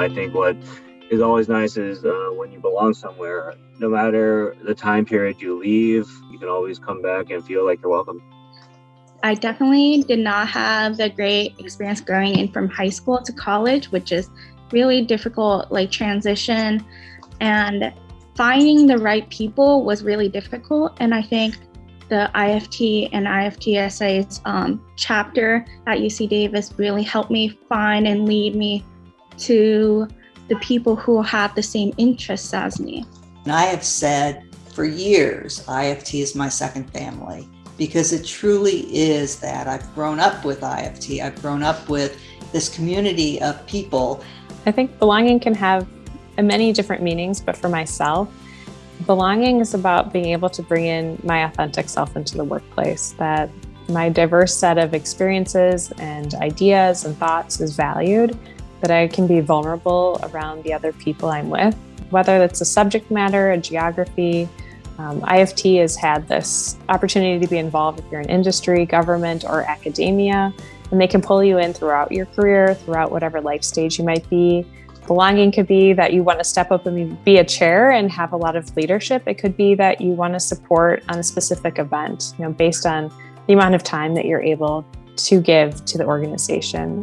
I think what is always nice is uh, when you belong somewhere, no matter the time period you leave, you can always come back and feel like you're welcome. I definitely did not have the great experience growing in from high school to college, which is really difficult, like transition. And finding the right people was really difficult. And I think the IFT and IFTSA's um, chapter at UC Davis really helped me find and lead me to the people who have the same interests as me. And I have said for years, IFT is my second family because it truly is that. I've grown up with IFT. I've grown up with this community of people. I think belonging can have many different meanings, but for myself, belonging is about being able to bring in my authentic self into the workplace, that my diverse set of experiences and ideas and thoughts is valued, that I can be vulnerable around the other people I'm with, whether that's a subject matter, a geography, um, IFT has had this opportunity to be involved if you're in industry, government, or academia, and they can pull you in throughout your career, throughout whatever life stage you might be. Belonging could be that you want to step up and be a chair and have a lot of leadership. It could be that you want to support on a specific event, you know, based on the amount of time that you're able to give to the organization.